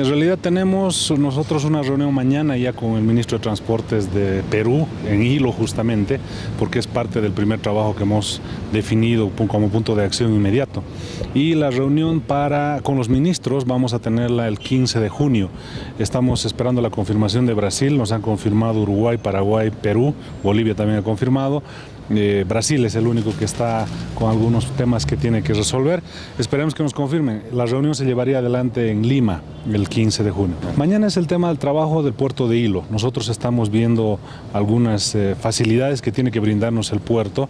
En realidad tenemos nosotros una reunión mañana ya con el ministro de Transportes de Perú, en Hilo justamente, porque es parte del primer trabajo que hemos definido como punto de acción inmediato. Y la reunión para, con los ministros vamos a tenerla el 15 de junio. Estamos esperando la confirmación de Brasil, nos han confirmado Uruguay, Paraguay, Perú, Bolivia también ha confirmado. Eh, Brasil es el único que está con algunos temas que tiene que resolver. Esperemos que nos confirmen. La reunión se llevaría adelante en Lima el 15 de junio. Mañana es el tema del trabajo del puerto de Hilo. Nosotros estamos viendo algunas eh, facilidades que tiene que brindarnos el puerto